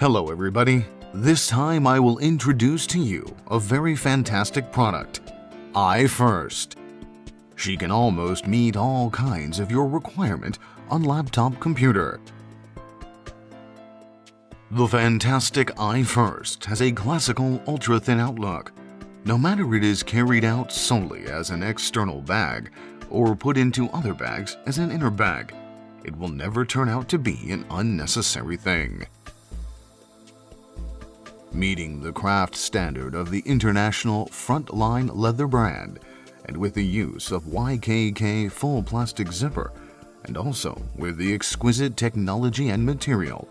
Hello everybody. This time I will introduce to you a very fantastic product, iFirst. She can almost meet all kinds of your requirement on laptop computer. The fantastic iFirst has a classical ultra-thin outlook. No matter it is carried out solely as an external bag or put into other bags as an inner bag, it will never turn out to be an unnecessary thing. Meeting the craft standard of the international Frontline leather brand, and with the use of YKK full plastic zipper, and also with the exquisite technology and material,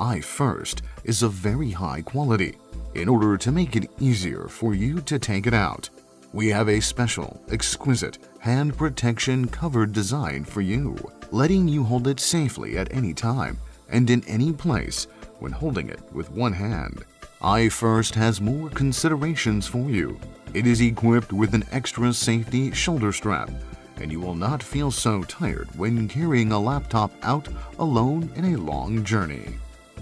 iFirst is of very high quality. In order to make it easier for you to take it out, we have a special, exquisite hand protection covered design for you, letting you hold it safely at any time and in any place when holding it with one hand. iFirst has more considerations for you. It is equipped with an extra safety shoulder strap, and you will not feel so tired when carrying a laptop out alone in a long journey.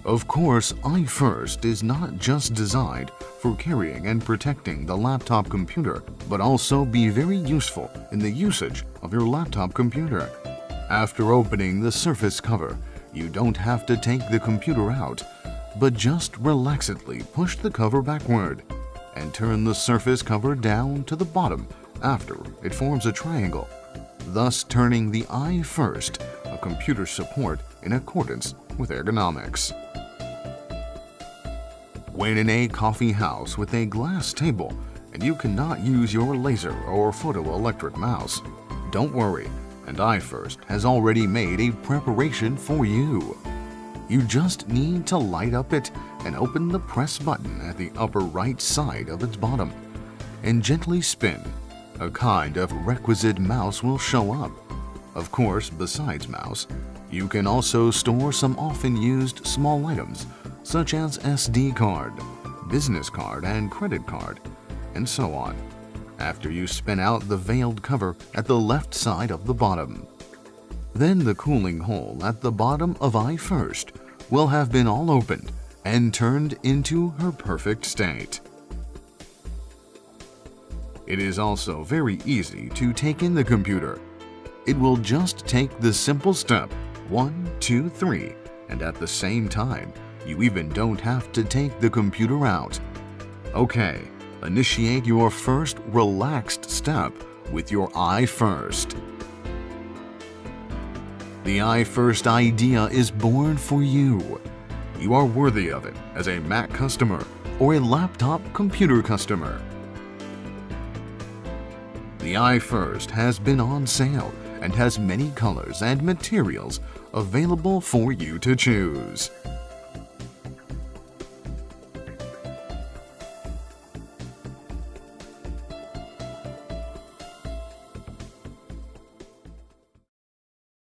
Of course, iFirst is not just designed for carrying and protecting the laptop computer, but also be very useful in the usage of your laptop computer. After opening the surface cover, you don't have to take the computer out, but just relaxedly push the cover backward and turn the surface cover down to the bottom after it forms a triangle, thus turning the iFirst a computer support in accordance with ergonomics. When in a coffee house with a glass table and you cannot use your laser or photoelectric mouse, don't worry, and iFirst has already made a preparation for you. You just need to light up it and open the press button at the upper right side of its bottom and gently spin. A kind of requisite mouse will show up. Of course, besides mouse, you can also store some often used small items such as SD card, business card and credit card, and so on, after you spin out the veiled cover at the left side of the bottom. Then the cooling hole at the bottom of iFirst will have been all opened and turned into her perfect state. It is also very easy to take in the computer. It will just take the simple step one, two, three, and at the same time you even don't have to take the computer out. Okay, initiate your first relaxed step with your iFirst. The iFirst idea is born for you. You are worthy of it as a Mac customer or a laptop computer customer. The iFirst has been on sale and has many colors and materials available for you to choose.